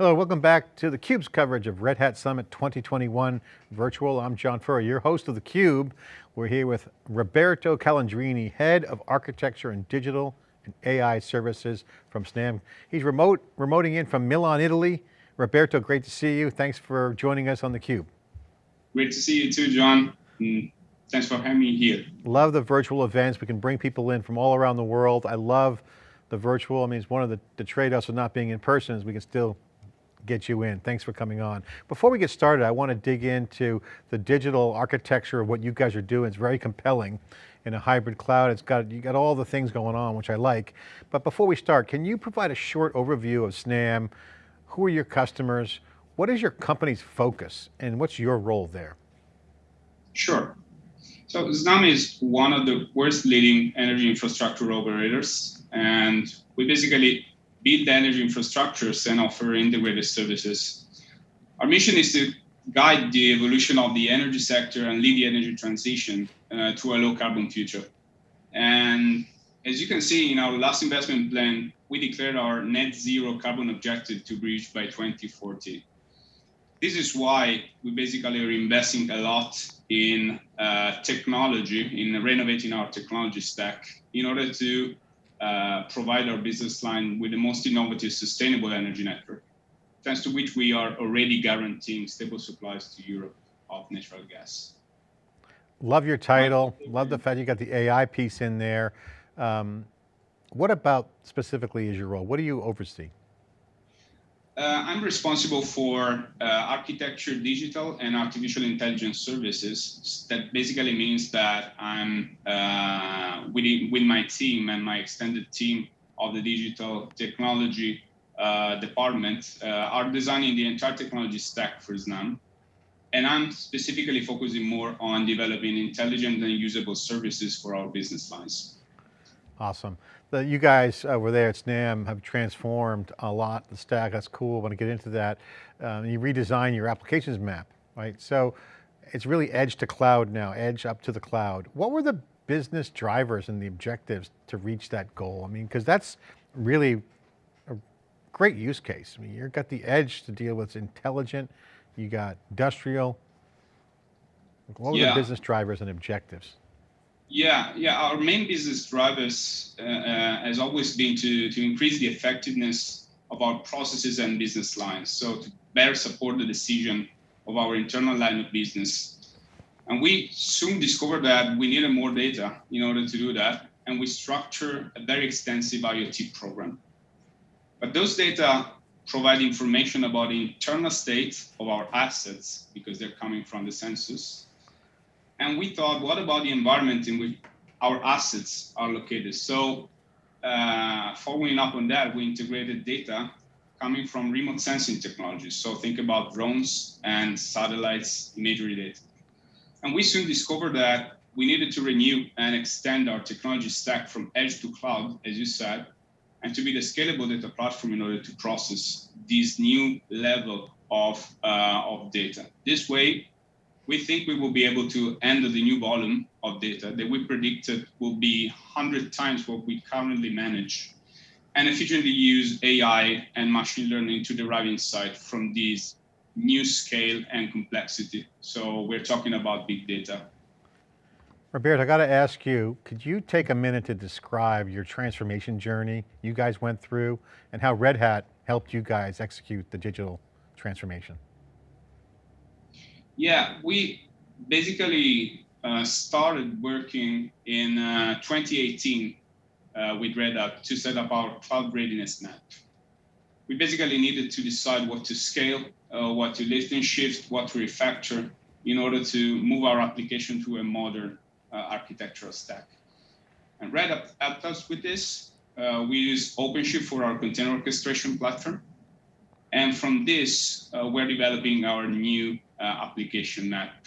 Hello, welcome back to theCUBE's coverage of Red Hat Summit 2021 virtual. I'm John Furrier, your host of theCUBE. We're here with Roberto Calandrini, Head of Architecture and Digital and AI Services from SNAM. He's remote, remoting in from Milan, Italy. Roberto, great to see you. Thanks for joining us on theCUBE. Great to see you too, John. Mm, thanks for having me here. Love the virtual events. We can bring people in from all around the world. I love the virtual. I mean, it's one of the, the trade-offs of not being in person is we can still get you in. Thanks for coming on. Before we get started, I want to dig into the digital architecture of what you guys are doing. It's very compelling in a hybrid cloud. It's got, you got all the things going on, which I like. But before we start, can you provide a short overview of SNAM? Who are your customers? What is your company's focus and what's your role there? Sure. So SNAM is one of the world's leading energy infrastructure operators. And we basically build energy infrastructures and offer integrated services. Our mission is to guide the evolution of the energy sector and lead the energy transition uh, to a low carbon future. And as you can see in our last investment plan, we declared our net zero carbon objective to reach by 2040. This is why we basically are investing a lot in uh, technology, in renovating our technology stack in order to uh, provide our business line with the most innovative sustainable energy network, thanks to which we are already guaranteeing stable supplies to Europe of natural gas. Love your title, love the fact you got the AI piece in there. Um, what about specifically is your role? What do you oversee? Uh, I'm responsible for uh, architecture, digital, and artificial intelligence services. That basically means that I'm uh, with, with my team and my extended team of the digital technology uh, department uh, are designing the entire technology stack for SNAM. And I'm specifically focusing more on developing intelligent and usable services for our business lines. Awesome. The, you guys over there at SNAM have transformed a lot, the stack, that's cool, I want to get into that. Um, you redesign your applications map, right? So it's really edge to cloud now, edge up to the cloud. What were the business drivers and the objectives to reach that goal? I mean, because that's really a great use case. I mean, you've got the edge to deal with intelligent, you got industrial. What were yeah. the business drivers and objectives? Yeah, yeah. Our main business drivers uh, uh, has always been to to increase the effectiveness of our processes and business lines. So to better support the decision of our internal line of business. And we soon discovered that we needed more data in order to do that. And we structured a very extensive IoT program. But those data provide information about the internal state of our assets because they're coming from the census and we thought, what about the environment in which our assets are located? So uh, following up on that, we integrated data coming from remote sensing technologies. So think about drones and satellites imagery data. And we soon discovered that we needed to renew and extend our technology stack from edge to cloud, as you said, and to be the scalable data platform in order to process this new level of, uh, of data. This way, we think we will be able to handle the new volume of data that we predicted will be 100 times what we currently manage and efficiently use AI and machine learning to derive insight from these new scale and complexity. So we're talking about big data. Robert, I got to ask you, could you take a minute to describe your transformation journey you guys went through and how Red Hat helped you guys execute the digital transformation? Yeah, we basically uh, started working in uh, 2018 uh, with Red Hat to set up our cloud readiness map. We basically needed to decide what to scale, uh, what to lift and shift, what to refactor in order to move our application to a modern uh, architectural stack. And Red Hat helped us with this. Uh, we use OpenShift for our container orchestration platform. And from this, we're developing our new Uh, application map.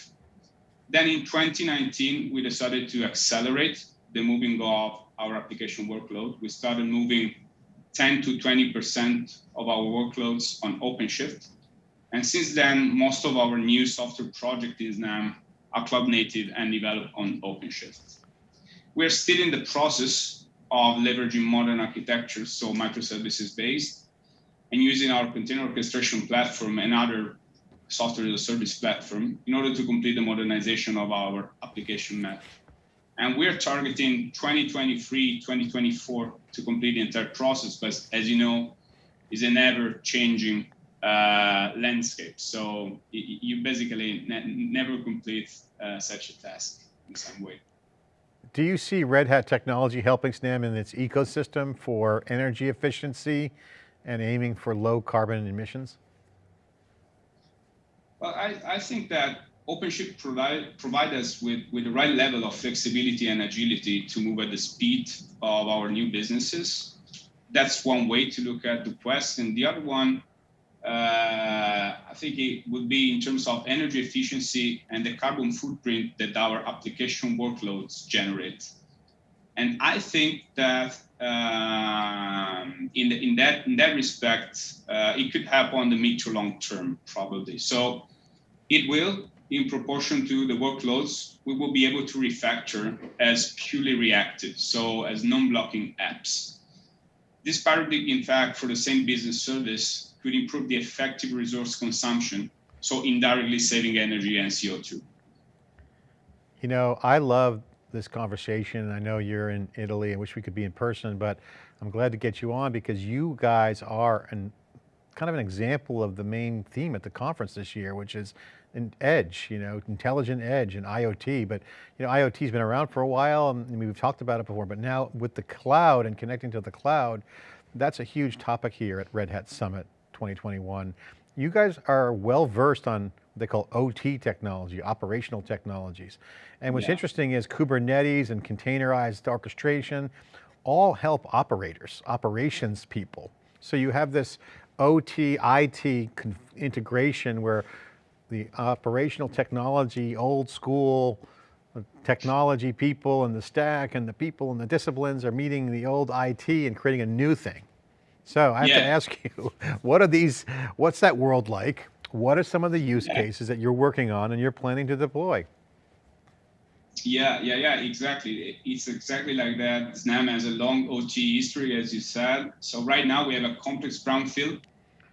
Then in 2019, we decided to accelerate the moving of our application workload. We started moving 10 to 20% of our workloads on OpenShift. And since then, most of our new software project is now are cloud native and developed on OpenShift. We're still in the process of leveraging modern architectures, so microservices based, and using our container orchestration platform and other software as a service platform in order to complete the modernization of our application map. And we're targeting 2023, 2024 to complete the entire process, but as you know, is an ever changing uh, landscape. So you basically ne never complete uh, such a task in some way. Do you see Red Hat technology helping SNAM in its ecosystem for energy efficiency and aiming for low carbon emissions? Well, I, I think that OpenShift provide, provide us with, with the right level of flexibility and agility to move at the speed of our new businesses. That's one way to look at the quest. And the other one, uh, I think it would be in terms of energy efficiency and the carbon footprint that our application workloads generate. And I think that um, in, the, in that in that respect, uh, it could happen on the mid to long term, probably. So it will, in proportion to the workloads, we will be able to refactor as purely reactive, so as non-blocking apps. This paradigm, in fact, for the same business service could improve the effective resource consumption, so indirectly saving energy and CO2. You know, I love this conversation. I know you're in Italy. I wish we could be in person, but I'm glad to get you on because you guys are an, kind of an example of the main theme at the conference this year, which is an edge, you know, intelligent edge and IoT. But you know, IoT's been around for a while and we've talked about it before, but now with the cloud and connecting to the cloud, that's a huge topic here at Red Hat Summit 2021. You guys are well versed on what they call OT technology, operational technologies. And what's yeah. interesting is Kubernetes and containerized orchestration all help operators, operations people. So you have this OT, IT integration where the operational technology, old school technology people and the stack and the people and the disciplines are meeting the old IT and creating a new thing. So I have yeah. to ask you, what are these, what's that world like? What are some of the use yeah. cases that you're working on and you're planning to deploy? Yeah, yeah, yeah, exactly. It's exactly like that. SNAM has a long OT history, as you said. So right now we have a complex brownfield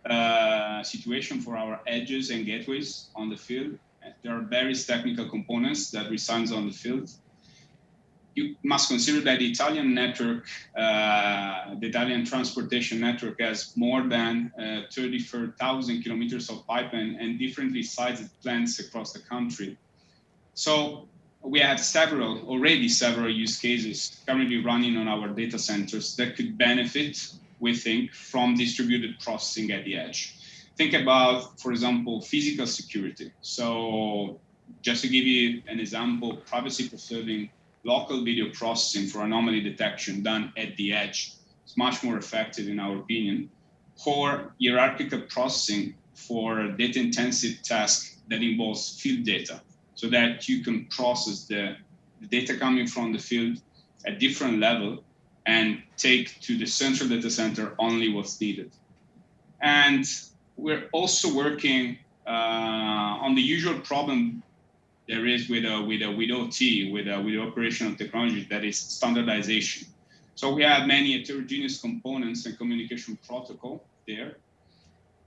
uh, situation for our edges and gateways on the field. There are various technical components that resides on the field you must consider that the Italian network, uh, the Italian transportation network has more than uh, 34,000 kilometers of pipeline and differently sized plants across the country. So we have several, already several use cases currently running on our data centers that could benefit, we think, from distributed processing at the edge. Think about, for example, physical security. So just to give you an example, privacy preserving local video processing for anomaly detection done at the edge is much more effective in our opinion, or hierarchical processing for data intensive task that involves field data so that you can process the, the data coming from the field at different level and take to the central data center only what's needed. And we're also working uh, on the usual problem there is with a, with a, with OT, with a, with operational technology, that is standardization. So we have many heterogeneous components and communication protocol there.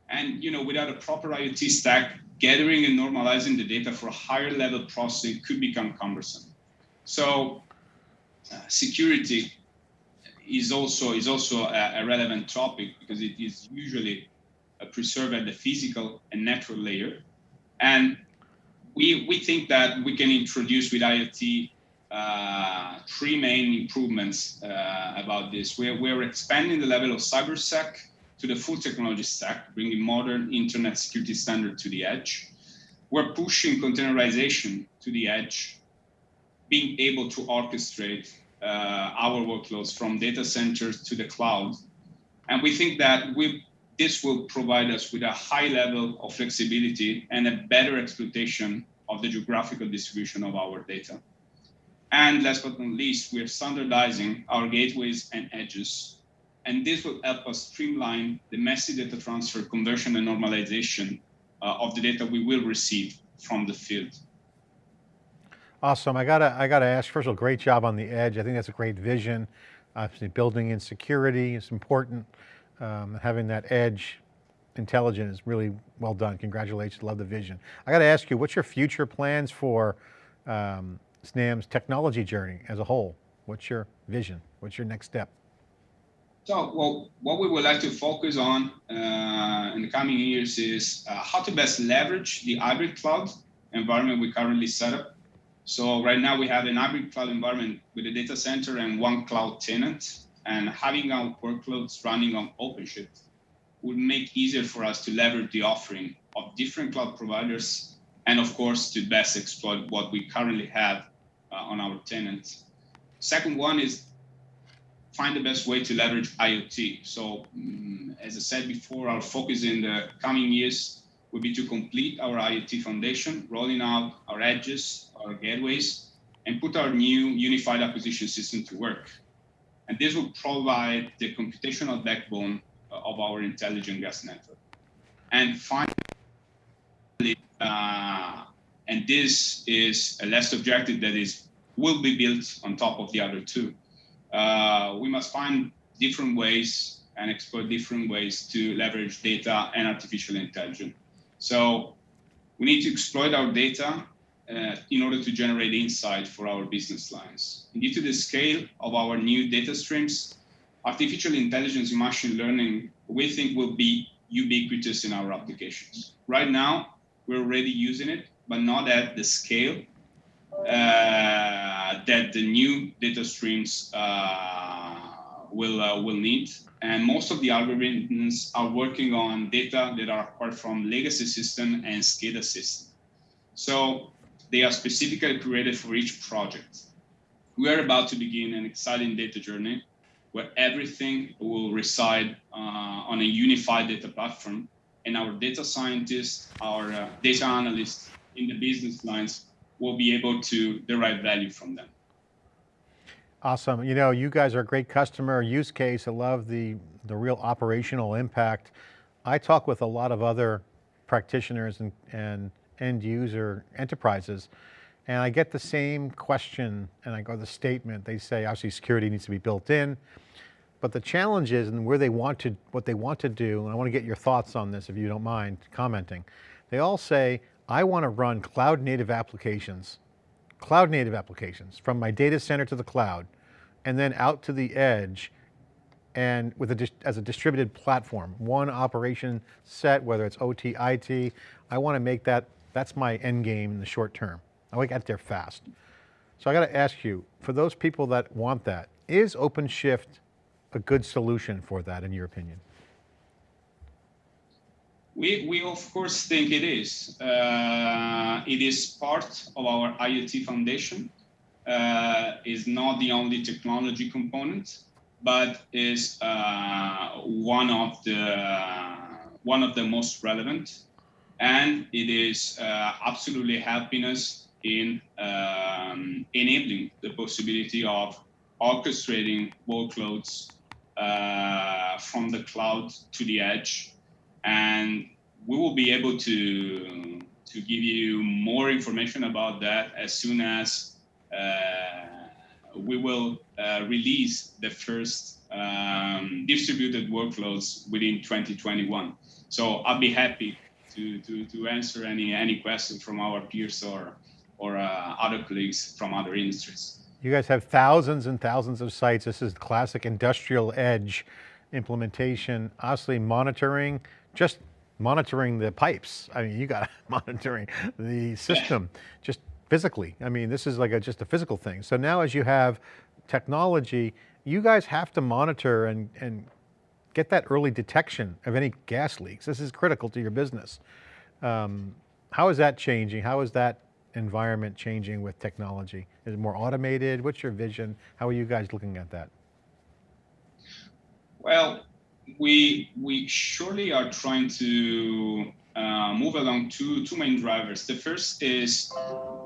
And you know, without a proper IoT stack, gathering and normalizing the data for higher level processing could become cumbersome. So uh, security is also is also a, a, relevant topic because it is usually preserved at the physical and natural layer. And we, we think that we can introduce with IoT uh, three main improvements uh, about this. We're, we're expanding the level of cybersec to the full technology stack, bringing modern internet security standard to the edge. We're pushing containerization to the edge, being able to orchestrate our workloads from data centers to the cloud. And we think that we this will provide us with a high level of flexibility and a better exploitation of the geographical distribution of our data. And last but not least, we're standardizing our gateways and edges. And this will help us streamline the messy data transfer, conversion, and normalization uh, of the data we will receive from the field. Awesome, I gotta, I gotta ask, first of all, great job on the edge. I think that's a great vision. Obviously building in security is important um, having that edge intelligent is really well done. Congratulations, love the vision. I got to ask you, what's your future plans for um, SNAM's technology journey as a whole? What's your vision? What's your next step? So, well, what we would like to focus on uh, in the coming years is uh, how to best leverage the hybrid cloud environment we currently set up. So right now we have an hybrid cloud environment with a data center and one cloud tenant, and having our workloads running on OpenShift would make easier for us to leverage the offering of different cloud providers, and of course to best exploit what we currently have uh, on our tenants. Second one is find the best way to leverage IoT. So, um, as I said before, our focus in the coming years will be to complete our IoT foundation, rolling out our edges, our gateways, and put our new unified acquisition system to work. And this will provide the computational backbone uh, of our intelligent gas network. And finally, uh, and this is a last objective that is will be built on top of the other two uh, we must find different ways and explore different ways to leverage data and artificial intelligence. So we need to exploit our data uh, in order to generate insight for our business lines. And due to the scale of our new data streams, artificial intelligence and machine learning, we think will be ubiquitous in our applications. Right now, we're already using it, but not at the scale uh, that the new data streams uh, will uh, will need. And most of the algorithms are working on data that are acquired from legacy system and SCADA system. So they are specifically created for each project. We are about to begin an exciting data journey where everything will reside uh, on a unified data platform and our data scientists, our uh, data analysts in the business lines will be able to derive value from them. Awesome. You know, you guys are a great customer use case. I love the, the real operational impact. I talk with a lot of other practitioners and, and end user enterprises, and I get the same question and I go the statement, they say obviously security needs to be built in, but the challenge is and where they want to, what they want to do, and I want to get your thoughts on this if you don't mind commenting. They all say, I want to run cloud native applications, cloud native applications from my data center to the cloud and then out to the edge and with a, as a distributed platform, one operation set, whether it's OT, IT, I want to make that, that's my end game in the short term. I want to get there fast. So I got to ask you, for those people that want that, is OpenShift a good solution for that in your opinion? We, we of course think it is. Uh, it is part of our IoT foundation. Uh, is not the only technology component, but is uh, one of the one of the most relevant, and it is uh, absolutely helping us in um, enabling the possibility of orchestrating workloads uh, from the cloud to the edge and we will be able to to give you more information about that as soon as uh, we will uh, release the first um, distributed workloads within 2021. So I'll be happy to, to, to answer any any questions from our peers or or uh, other colleagues from other industries. You guys have thousands and thousands of sites. This is classic industrial edge implementation, obviously monitoring, just monitoring the pipes. I mean, you got monitoring the system just physically. I mean, this is like a, just a physical thing. So now as you have technology, you guys have to monitor and, and get that early detection of any gas leaks. This is critical to your business. Um, how is that changing? How is that environment changing with technology? Is it more automated? What's your vision? How are you guys looking at that? Well, we we surely are trying to uh, move along two two main drivers. The first is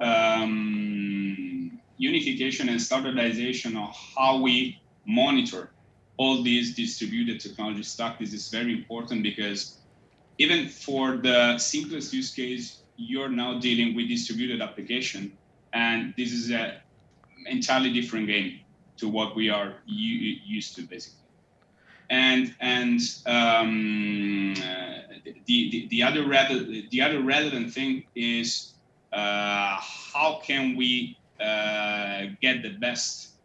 um, unification and standardization of how we monitor all these distributed technology stack. This is very important because even for the simplest use case, you're now dealing with distributed application, and this is an entirely different game to what we are used to, basically. and and um, the, the the other relevant the other relevant thing is uh, how can we uh, get the best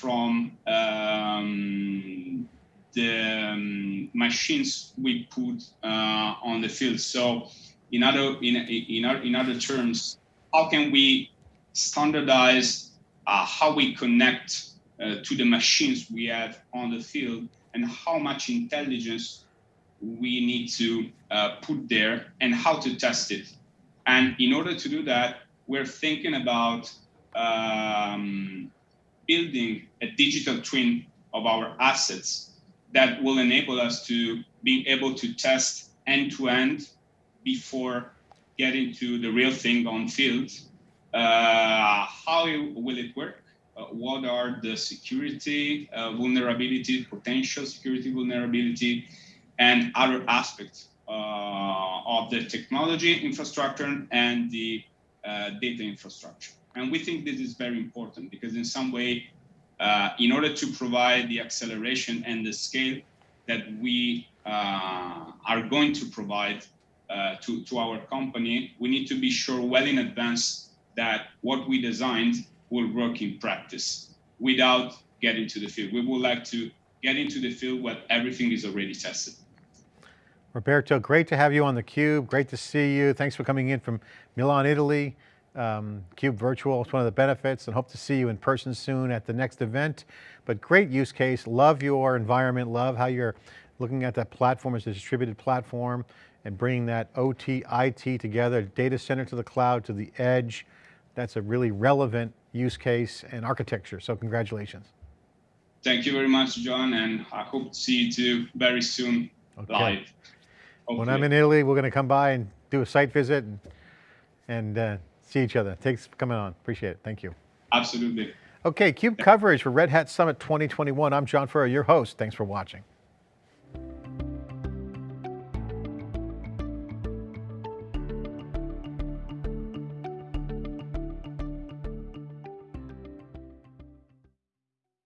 from um, the um, machines we put uh, on the field. So, in other in in, in other terms, how can we standardize uh, how we connect uh, to the machines we have on the field and how much intelligence we need to uh, put there and how to test it. And in order to do that, we're thinking about um, building a digital twin of our assets that will enable us to be able to test end to end before getting to the real thing on field. Uh, how will it work? Uh, what are the security uh, vulnerability, potential security vulnerability, and other aspects uh, of the technology infrastructure and the uh, data infrastructure. And we think this is very important because in some way, uh, in order to provide the acceleration and the scale that we uh, are going to provide uh, to, to our company, we need to be sure well in advance that what we designed will work in practice without getting to the field. We would like to get into the field where everything is already tested. Roberto, great to have you on theCUBE. Great to see you. Thanks for coming in from Milan, Italy. Um, CUBE Virtual is one of the benefits and hope to see you in person soon at the next event. But great use case, love your environment, love how you're looking at that platform as a distributed platform and bringing that OT, IT together, data center to the cloud, to the edge. That's a really relevant use case and architecture, so congratulations. Thank you very much, John, and I hope to see you too very soon okay. live. Hopefully. When I'm in Italy, we're going to come by and do a site visit and, and uh, see each other. Thanks for coming on. Appreciate it. Thank you. Absolutely. Okay, CUBE coverage for Red Hat Summit 2021. I'm John Furrier, your host. Thanks for watching.